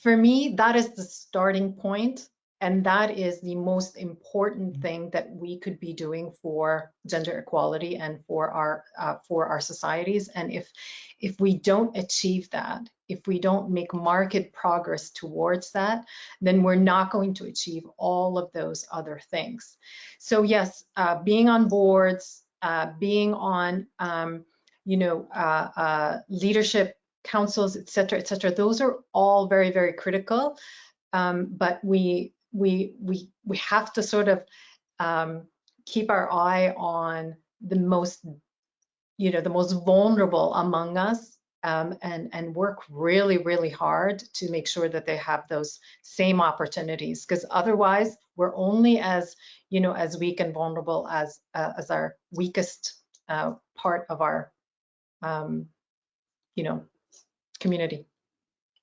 for me, that is the starting point and that is the most important thing that we could be doing for gender equality and for our uh, for our societies. And if if we don't achieve that, if we don't make market progress towards that, then we're not going to achieve all of those other things. So yes, uh, being on boards, uh, being on um, you know uh, uh leadership councils, et cetera, et cetera, those are all very very critical. Um, but we we we we have to sort of um, keep our eye on the most you know the most vulnerable among us um, and and work really really hard to make sure that they have those same opportunities. Because otherwise we're only as you know as weak and vulnerable as uh, as our weakest uh, part of our um, you know community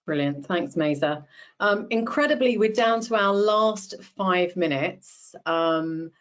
Brilliant. Thanks, Maysa. Um, incredibly, we're down to our last five minutes. Um,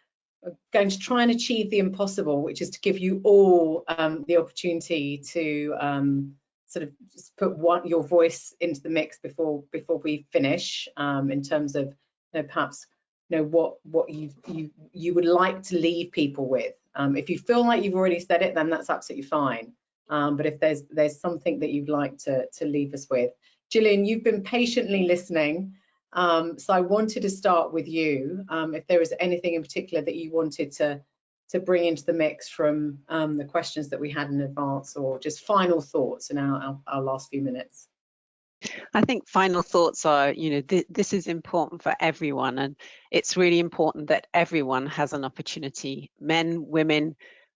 going to try and achieve the impossible, which is to give you all um, the opportunity to um, sort of just put one, your voice into the mix before before we finish um, in terms of you know, perhaps you know what what you you you would like to leave people with. Um, if you feel like you've already said it, then that's absolutely fine. But if there's there's something that you'd like to to leave us with, Gillian, you've been patiently listening. Um, so I wanted to start with you. Um, if there was anything in particular that you wanted to to bring into the mix from um, the questions that we had in advance, or just final thoughts in our, our, our last few minutes. I think final thoughts are, you know, th this is important for everyone, and it's really important that everyone has an opportunity, men, women,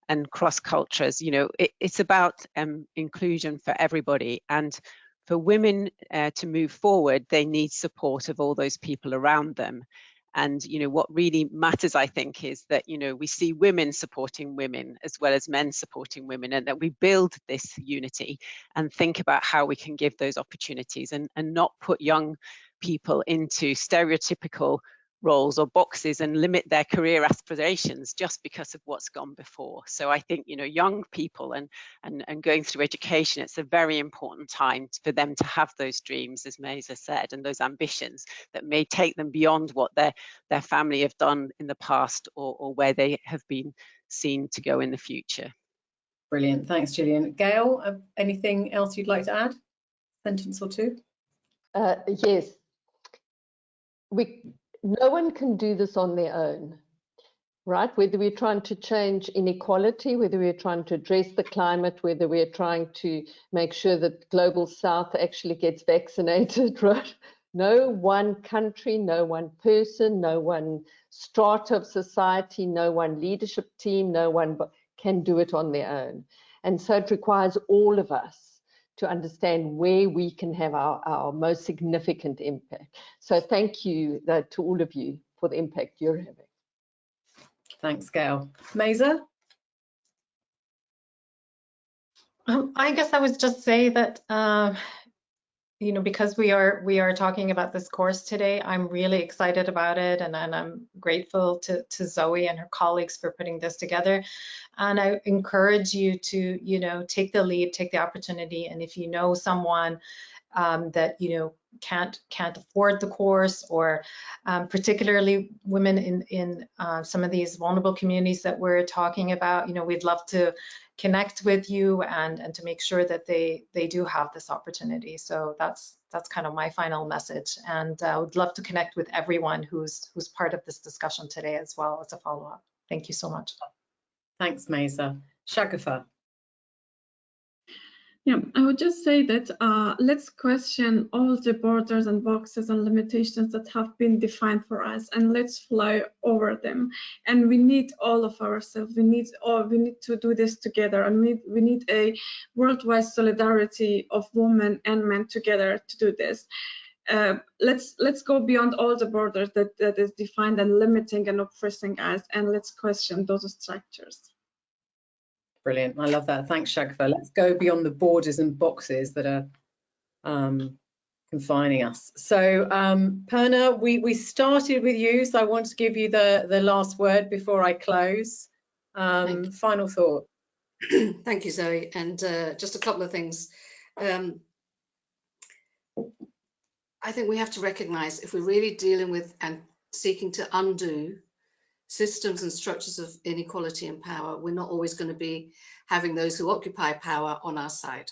and cross cultures. You know, it, it's about um, inclusion for everybody, and for women uh, to move forward, they need support of all those people around them. And you know what really matters, I think, is that you know we see women supporting women as well as men supporting women, and that we build this unity and think about how we can give those opportunities and, and not put young people into stereotypical roles or boxes and limit their career aspirations just because of what's gone before. So I think, you know, young people and, and, and going through education, it's a very important time for them to have those dreams, as Maysa said, and those ambitions that may take them beyond what their, their family have done in the past or, or where they have been seen to go in the future. Brilliant. Thanks, Gillian. Gail, uh, anything else you'd like to add? Sentence or two? Uh, yes. We no one can do this on their own, right? Whether we're trying to change inequality, whether we're trying to address the climate, whether we're trying to make sure that global south actually gets vaccinated, right? No one country, no one person, no one strata of society, no one leadership team, no one can do it on their own. And so it requires all of us to understand where we can have our, our most significant impact. So thank you uh, to all of you for the impact you're having. Thanks, Gail. Maysa? Um, I guess I would just say that uh, you know, because we are we are talking about this course today, I'm really excited about it, and, and I'm grateful to, to Zoe and her colleagues for putting this together. And I encourage you to, you know, take the lead, take the opportunity, and if you know someone um, that you know can't can't afford the course, or um, particularly women in in uh, some of these vulnerable communities that we're talking about, you know, we'd love to connect with you and and to make sure that they they do have this opportunity. So that's that's kind of my final message. And uh, I would love to connect with everyone who's who's part of this discussion today as well as a follow-up. Thank you so much. Thanks Maysa Shagufta yeah, I would just say that uh, let's question all the borders and boxes and limitations that have been defined for us, and let's fly over them. And we need all of ourselves. We need all. We need to do this together, and we we need a worldwide solidarity of women and men together to do this. Uh, let's let's go beyond all the borders that that is defined and limiting and oppressing us, and let's question those structures. Brilliant. I love that. Thanks, Shagufta. Let's go beyond the borders and boxes that are um, confining us. So, um, Purna, we, we started with you, so I want to give you the, the last word before I close. Um, final thought. Thank you, Zoe. And uh, just a couple of things. Um, I think we have to recognize if we're really dealing with and seeking to undo systems and structures of inequality and power, we're not always going to be having those who occupy power on our side.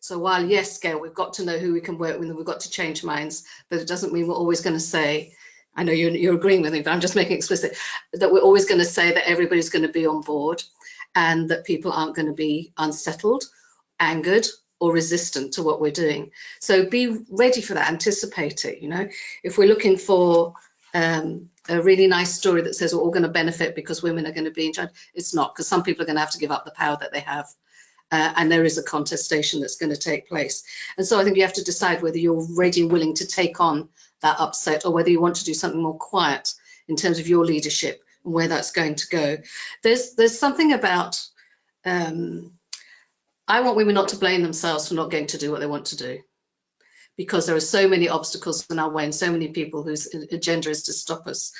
So while yes, Gail, we've got to know who we can work with and we've got to change minds, but it doesn't mean we're always going to say, I know you're, you're agreeing with me, but I'm just making explicit that we're always going to say that everybody's going to be on board and that people aren't going to be unsettled, angered, or resistant to what we're doing. So be ready for that, anticipate it. You know, if we're looking for um, a really nice story that says we're all going to benefit because women are going to be in charge. It's not, because some people are going to have to give up the power that they have. Uh, and there is a contestation that's going to take place. And so I think you have to decide whether you're ready and willing to take on that upset or whether you want to do something more quiet in terms of your leadership and where that's going to go. There's, there's something about, um, I want women not to blame themselves for not getting to do what they want to do because there are so many obstacles in our way and so many people whose agenda is to stop us.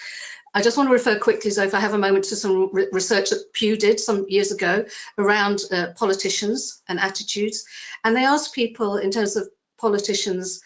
I just want to refer quickly, so if I have a moment, to some re research that Pew did some years ago around uh, politicians and attitudes. And they asked people in terms of politicians,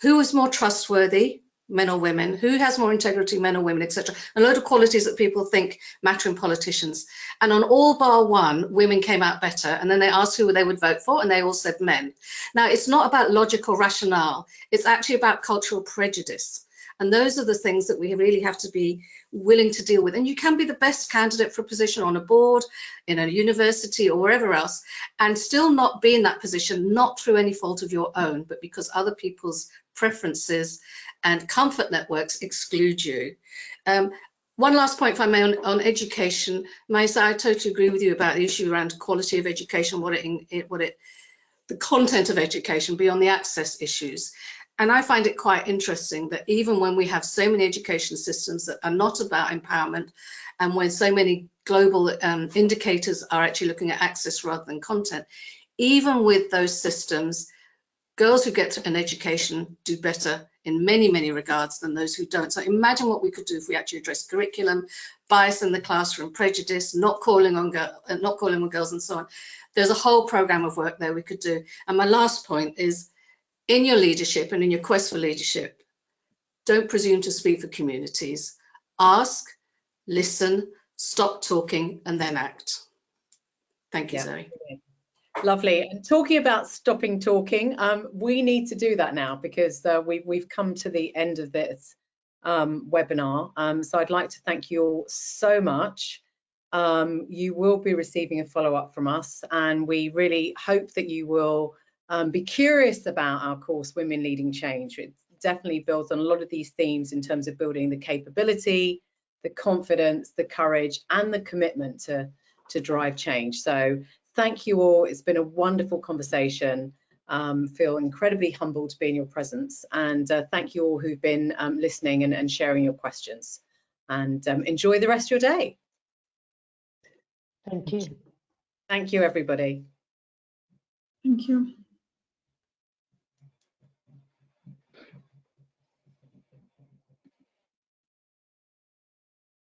who is more trustworthy, men or women, who has more integrity, men or women, etc. A load of qualities that people think matter in politicians. And on all bar one, women came out better. And then they asked who they would vote for, and they all said men. Now, it's not about logical rationale. It's actually about cultural prejudice. And those are the things that we really have to be willing to deal with. And you can be the best candidate for a position on a board, in a university or wherever else, and still not be in that position, not through any fault of your own, but because other people's preferences and comfort networks exclude you. Um, one last point, if I may, on, on education. Maysa, I totally agree with you about the issue around quality of education, what it, what it, the content of education beyond the access issues. And I find it quite interesting that even when we have so many education systems that are not about empowerment, and when so many global um, indicators are actually looking at access rather than content, even with those systems, girls who get an education do better in many, many regards than those who don't. So imagine what we could do if we actually address curriculum, bias in the classroom, prejudice, not calling on, girl, not calling on girls and so on. There's a whole program of work there we could do. And my last point is in your leadership and in your quest for leadership, don't presume to speak for communities. Ask, listen, stop talking, and then act. Thank you, yeah. Zoe. Lovely. And talking about stopping talking, um, we need to do that now because uh, we, we've come to the end of this um, webinar. Um, so I'd like to thank you all so much. Um, you will be receiving a follow-up from us and we really hope that you will um, be curious about our course, Women Leading Change. It definitely builds on a lot of these themes in terms of building the capability, the confidence, the courage, and the commitment to, to drive change. So thank you all. It's been a wonderful conversation. Um, feel incredibly humbled to be in your presence. And uh, thank you all who've been um, listening and, and, sharing your questions. And um, enjoy the rest of your day. Thank you. Thank you, everybody. Thank you.